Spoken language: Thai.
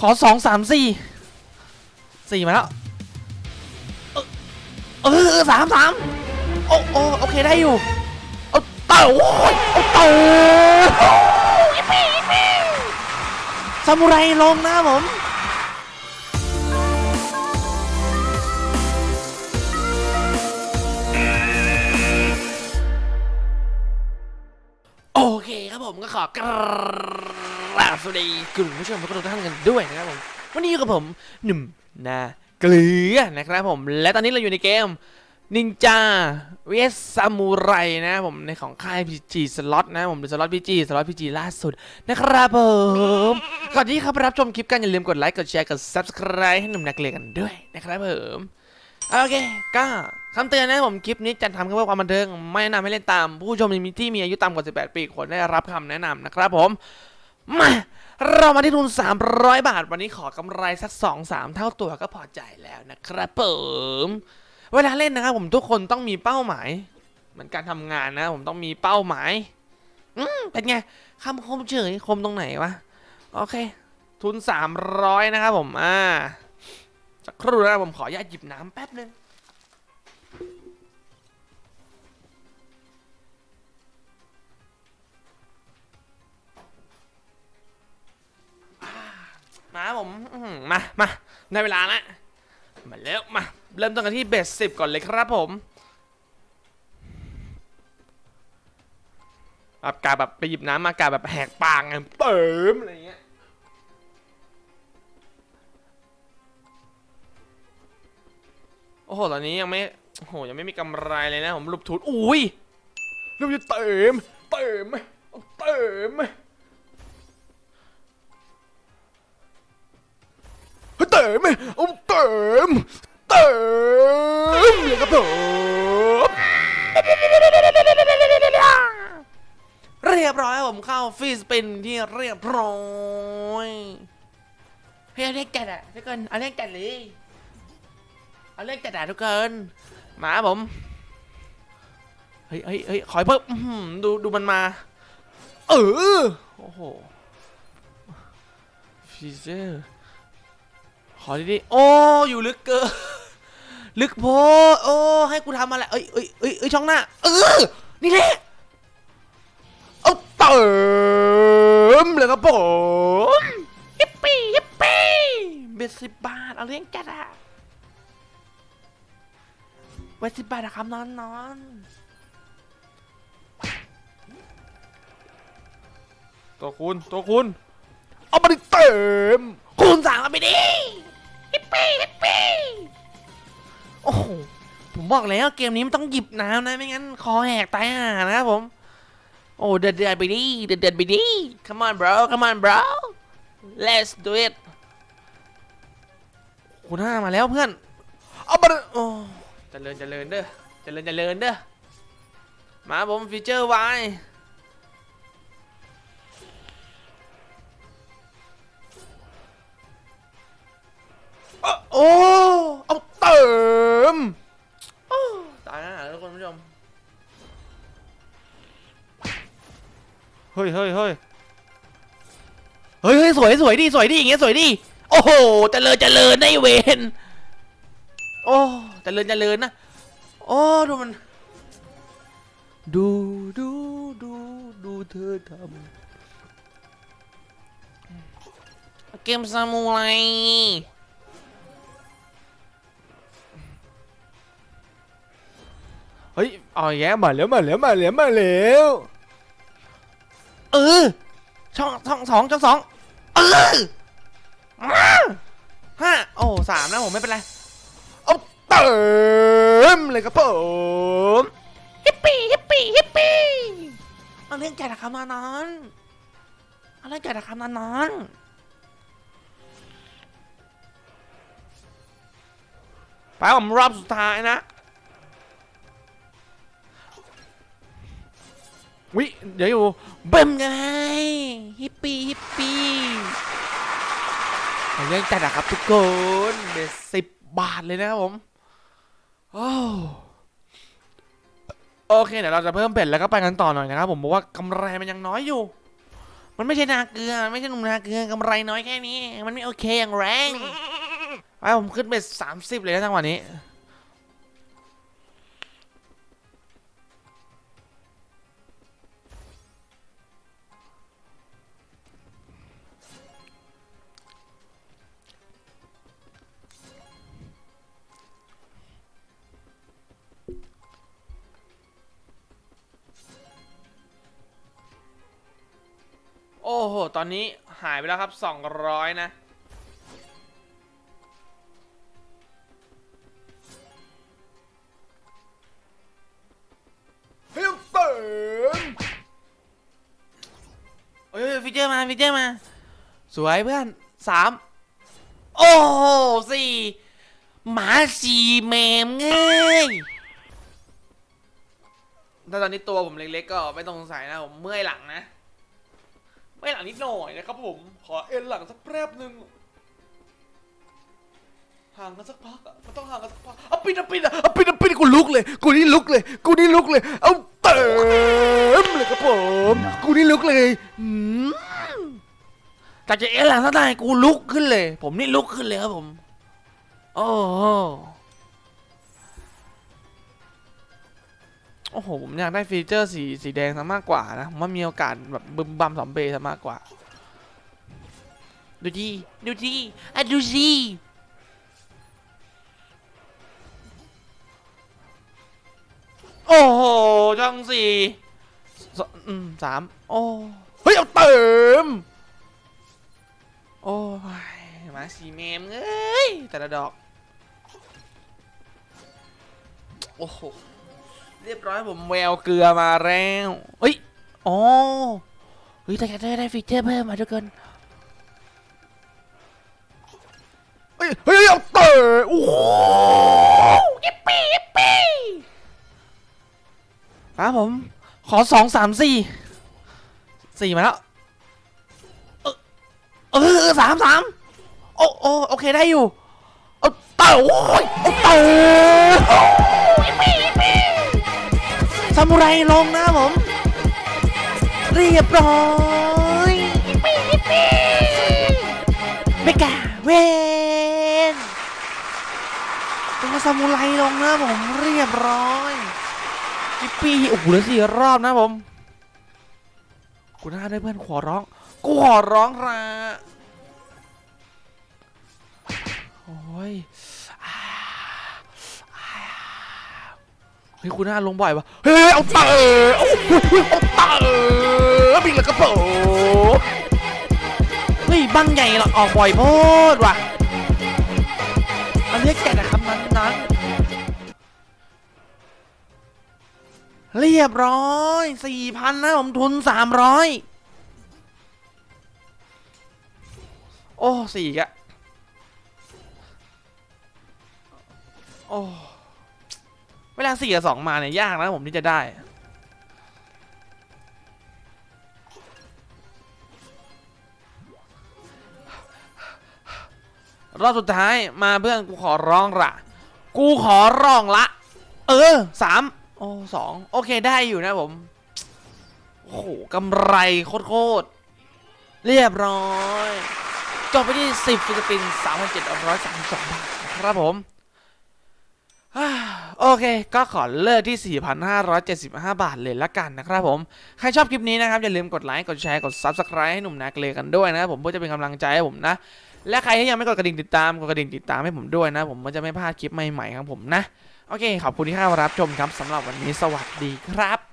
ขอสองสามสี่สี่มาแล้วเออเออสามสามโอ้โอ้โอเคได้อยู่เอาเต่าโอ้ยเอาเต่าซามูไรลงนะผมโอเคครับผมก็ขอกรา บสวัสดีคุณผู้ชมทุกท่านกันด้วยนะครับผมวันนี้อยู่กับผมหนุ่มนาเกลือนะครับผมและตอนนี้เราอยู่ในเกมนินจา vs ซามูไรนะครับผมในของค่าย PG สล็อตนะผมเป็นสล็อต PG สล็อต PG ล่าสุดนะครับผมก่อนที่เข้าไปรับชมคลิปกันอย่าลืมกดไลค์กดแชร์กด subscribe ให้หนุ่มนาเกลือกันด้วยนะครับผมโอเคก็คำเตือนนะผมคลิปนี้จัดทำเพื่อความบันเทิงไม่แนะนำให้เล่นตาม ผู้ชมที่มีอายุต่ำกว่า 18 ปีควรได้รับคำแนะนำนะครับผม มาเรามาที่ทุน 300 บาท วันนี้ขอกำไรสัก 2-3 เท่าตัวก็พอใจแล้วนะครับผมเวลาเล่นนะครับผมทุกคนต้องมีเป้าหมาย เหมือนการทำงานนะผมต้องมีเป้าหมาย อืมเป็นไงคำคมเฉยคมตรงไหนวะ โอเค ทุน 300 นะครับผม อ่าสักครู่นะครับผมขออนุญาตหยิบน้ำแป๊บนึง มอื้อหือมามาในเวลาละมาแล้วมาเริ่มต้นกันที่เบสสิบก่อนเลยครับผมแบบกาแบบไปหยิบน้ำมากาแบบแหกปากไงเปิมอะไรเงี้ยโอ้โหตอนนี้ยังไม่โอ้โหยังไม่มีกำไรเลยนะผมรูปทุนอุ้ยรูปจะเติมเติมเอาเติม เฮ้ยเติมเติมเติมเลยครับผมเรียบร้อยผมเข้าฟีสปินที่เรียบร้อยเฮ้ยเอาเรียกจัดอะทุกคนเอาเรียกจัดเลยเอาเล่นกระดทุกคนมาผมเฮ้ยเฮ้ยเฮ้ยขอยเพิ่มดูดูมันมา เออโอ้โหฟีเจอร์ ขอดีๆโอ้อยู่ลึกเกินลึกโพดโอ้ให้กูทำอะไรเอ้ยเอ้ยเอ้ยเอ้ยช่องหน้าเออนี่แหละเอาเติมเลยครับผมฮิปปี้ฮิปปี้เบ็ดสิบบาทเอาเลี้ยงจัดอะไว้สิบบาทนะครับนอนนอนตัวคุณตัวคุณเอามาดิเต็มคูณสามเอาไปดิฮิ ปี้ฮิปปี้โอ้โหผมบอกแล้วเกมนี้มันต้องหยิบน้ำนะไม่งั้นคอแหกตายห่านะครับผม โอ้เดือดเดือดไปดิเดือดเดือดไปดิ come on bro come on bro let's do it คุณห้ามาแล้วเพื่อน เอามาดิโอ้เจริญเจริญเด้อเจริญเจริญเด้อ มาผมฟีเจอร์ไว โอ้ เอาเติมโอ้ตายแล้วทุกคนผู้ชม เฮ้ยเฮ้ยเฮ้ยเฮ้ยเฮ้ยสวยสวยดีสวยดีอย่างเงี้ยสวยดีโอ้โหเจริญเจริญได้เวนโอ้เจริญเจริญนะ โอ้ดูมัน ดูดูดูดูเธอทำเกมซามูไร เฮ้ยเอาแย่มาแล้วมาแล้วมาแล้วมาแล้วเออช่องช่องสองช่องสองเออมาห้าโอ้สามนะผมไม่เป็นไรเอาเติมเลยครับผมฮิปปี้ฮิปปี้ฮิปปี้เอาเล่นแก่ละคำนานอนเอาเล่นแก่ละคำนานอนไปผมรอบสุดท้ายนะ วิเดี๋ยวอยู่เบิ่มไงฮิปปี้ฮิปปี้เอาเล่นแก่ละครับทุกคนเบสสิบบาทเลยนะครับผมโอ้โอเคเดี๋ยวเราจะเพิ่มเบ็ดแล้วก็ไปกันต่อหน่อยนะครับผมเพราะว่ากำไรมันยังน้อยอยู่ มันไม่ใช่นาเกลือไม่ใช่หนุ่มนาเกลือกำไรน้อยแค่นี้ มันไม่โอเคอย่างแรงไปผมขึ้นไปสามสิบเลยนะจังหวะนี้ ตอนนี้หายไปแล้วครับ 200 นะเฮ้ยเติมเฮ้ยฟิเจอร์มาฟิเจอร์มา สวยเพื่อนสามโอ้โหสี่หมาสี่เมมเงยถ้าตอนนี้ตัวผมเล็กๆก็ไม่ต้องสงสัยนะผมเมื่อยหลังนะ ไม่หลังนิดหน่อยนะครับผม ขอเอ็นหลังสักแป๊บหนึ่งห่างกันสักพักอะมันต้องห่างกันสักพักเอาปิดเอาปิดอะเอาปิดเอาปิดกูลุกเลย กูนี่ลุกเลย กูนี่ลุกเลย เอาเติมเลยครับผม กูนี่ลุกเลยอืมจากจะเอ็นหลังสักหน่อยกูลุกขึ้นเลย ผมนี่ลุกขึ้นเลยครับผม โอ้ โอ้โห ผมอยากได้ฟีเจอร์สีสีแดงซะมากกว่านะผมว่ามีโอกาสแบบบึมบัมสอมเบซะมากกว่า ดูดีดูดีอะดูสิโอ้โหช่องสี่สอืมสามโอ้เฮ้ย เอาเติม โอ้ยมาสีเมมเอ้ย แต่ละดอก โอ้โห เรียบร้อยผมแววเกลือมาแล้วเฮ้ยอ๋อเฮ้ยแต่จะได้ได้ฟีเจอร์เพิ่มมาทุกคนเฮ้ยเฮ้ยเอาเตะโอ้โหยิปปี้ยิปปี้ครับผม ขอสองสามสี่สี่มาแล้วเออสามสามโอ้โอโอเคได้อยู่เอาเตะโอ้ยเอาเตะยิปปี้ยิปปี้ ซามูไรลงนะผม เรียบร้อยยิปปี้ยิปปี้ไม่กาเวนตัวซามูไรลงนะผมเรียบร้อยยิปปี้โอ้โหเหลือสี่รอบนะผมกูน่าได้เพื่อนขอร้องกูขอร้องละโอ้ยอ่าอ่า เฮ้ยคุณน่าลงบ่อยปะเฮ้ยเอาเตะเอาเอาเตะบิงแล้วก็โผล่เฮ้ยบังใหญ่เหรอออกบ่อยโพดว่ะอันนี้แกะนะครับนั้นนั้นเรียบร้อยสี่พันนะผมทุนสามร้อยโอ้สี่อะโอ้ เวลาสี่กับสองมาเนี่ยยากนะผมที่จะได้ รอบสุดท้ายมาเพื่อนกูขอร้องละกูขอร้องละ เออสามโอ้สองโอเคได้อยู่นะผม โอ้โหกำไรโคตรเรียบร้อยจบไปที่ 10ฟิลิปปินส์3,732บาทครับผมอ่า โอเค ก็ขอเลิกที่ 4,575 บาทเลยละกันนะครับผม ใครชอบคลิปนี้นะครับ อย่าลืมกดไลค์ กดแชร์ กด Subscribe ให้หนุ่มนาเกลกันด้วยนะครับผมเพื่อจะเป็นกำลังใจให้ผมนะ และใครที่ยังไม่กดกระดิ่งติดตาม กดกระดิ่งติดตามให้ผมด้วยนะ ผมก็จะไม่พลาดคลิปใหม่ๆครับผมนะ โอเค ขอบคุณที่เข้ามารับชมครับสำหรับวันนี้สวัสดีครับ